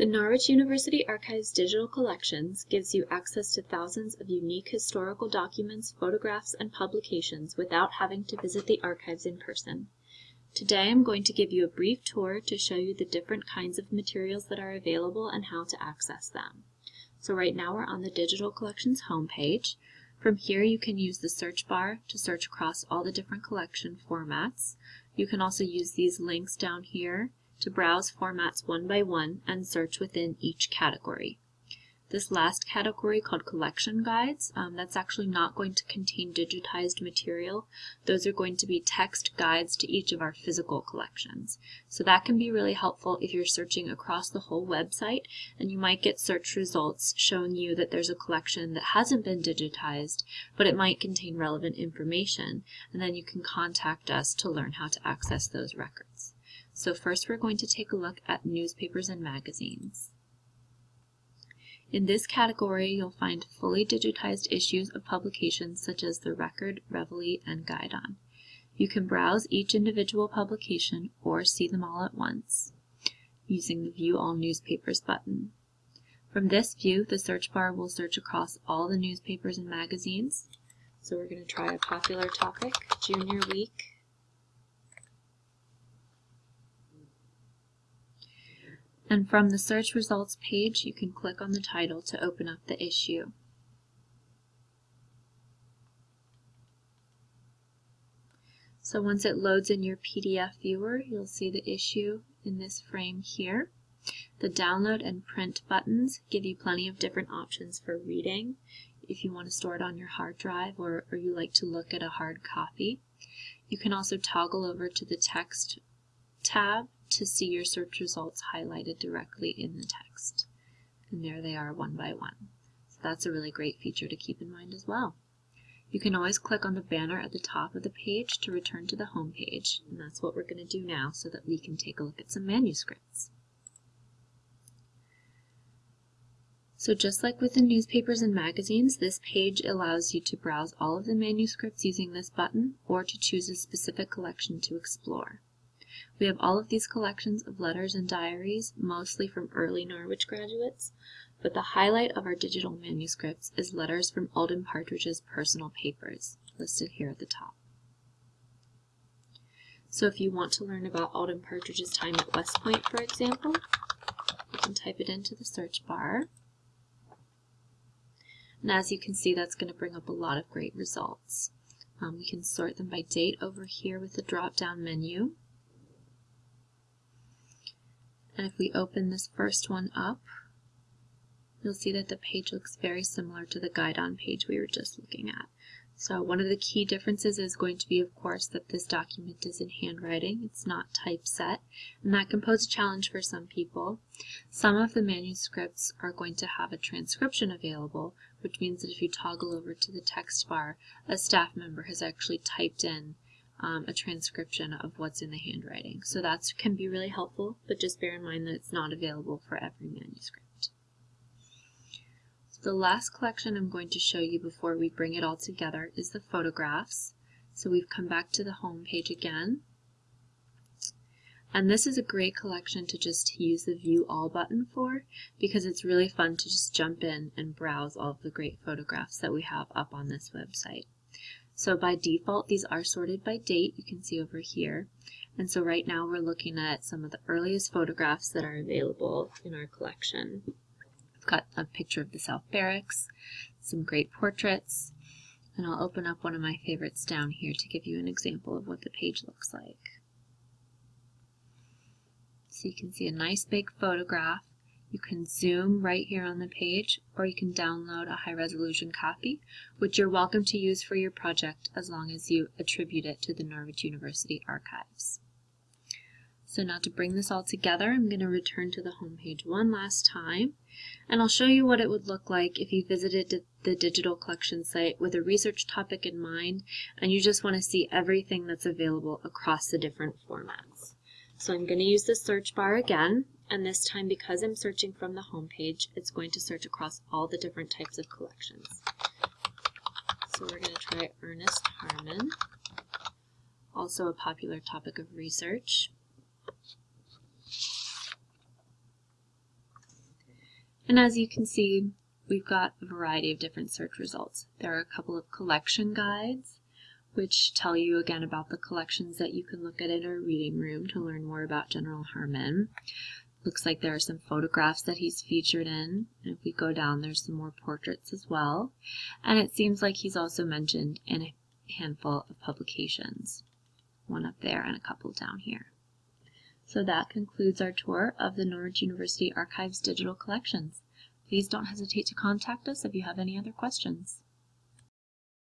The Norwich University Archives digital collections gives you access to thousands of unique historical documents, photographs, and publications without having to visit the archives in person. Today I'm going to give you a brief tour to show you the different kinds of materials that are available and how to access them. So right now we're on the Digital Collections homepage. From here you can use the search bar to search across all the different collection formats. You can also use these links down here to browse formats one by one and search within each category. This last category called collection guides, um, that's actually not going to contain digitized material. Those are going to be text guides to each of our physical collections. So that can be really helpful if you're searching across the whole website and you might get search results showing you that there's a collection that hasn't been digitized, but it might contain relevant information. And then you can contact us to learn how to access those records. So first we're going to take a look at newspapers and magazines. In this category, you'll find fully digitized issues of publications such as the Record, Reveille, and Guidon. You can browse each individual publication or see them all at once using the View All Newspapers button. From this view, the search bar will search across all the newspapers and magazines. So we're going to try a popular topic, Junior Week And from the search results page, you can click on the title to open up the issue. So once it loads in your PDF viewer, you'll see the issue in this frame here. The download and print buttons give you plenty of different options for reading if you want to store it on your hard drive or, or you like to look at a hard copy. You can also toggle over to the text tab to see your search results highlighted directly in the text. And there they are one by one. So that's a really great feature to keep in mind as well. You can always click on the banner at the top of the page to return to the home page, and that's what we're going to do now so that we can take a look at some manuscripts. So just like with the newspapers and magazines, this page allows you to browse all of the manuscripts using this button or to choose a specific collection to explore. We have all of these collections of letters and diaries, mostly from early Norwich graduates, but the highlight of our digital manuscripts is letters from Alden Partridge's personal papers, listed here at the top. So if you want to learn about Alden Partridge's time at West Point, for example, you can type it into the search bar. And as you can see, that's going to bring up a lot of great results. Um, we can sort them by date over here with the drop-down menu. And if we open this first one up, you'll see that the page looks very similar to the Guidon page we were just looking at. So one of the key differences is going to be, of course, that this document is in handwriting. It's not typeset, and that can pose a challenge for some people. Some of the manuscripts are going to have a transcription available, which means that if you toggle over to the text bar, a staff member has actually typed in um, a transcription of what's in the handwriting. So that can be really helpful, but just bear in mind that it's not available for every manuscript. So the last collection I'm going to show you before we bring it all together is the photographs. So we've come back to the home page again. And this is a great collection to just use the View All button for because it's really fun to just jump in and browse all of the great photographs that we have up on this website. So by default, these are sorted by date, you can see over here. And so right now we're looking at some of the earliest photographs that are available in our collection. I've got a picture of the South Barracks, some great portraits, and I'll open up one of my favorites down here to give you an example of what the page looks like. So you can see a nice big photograph you can zoom right here on the page, or you can download a high resolution copy, which you're welcome to use for your project as long as you attribute it to the Norwich University Archives. So now to bring this all together, I'm going to return to the home page one last time, and I'll show you what it would look like if you visited the digital collection site with a research topic in mind, and you just want to see everything that's available across the different formats. So I'm going to use the search bar again, and this time because I'm searching from the home page, it's going to search across all the different types of collections. So we're going to try Ernest Harmon, also a popular topic of research. And as you can see, we've got a variety of different search results. There are a couple of collection guides, which tell you again about the collections that you can look at in our reading room to learn more about General Harmon. Looks like there are some photographs that he's featured in. And if we go down, there's some more portraits as well. And it seems like he's also mentioned in a handful of publications. One up there and a couple down here. So that concludes our tour of the Norwich University Archives digital collections. Please don't hesitate to contact us if you have any other questions.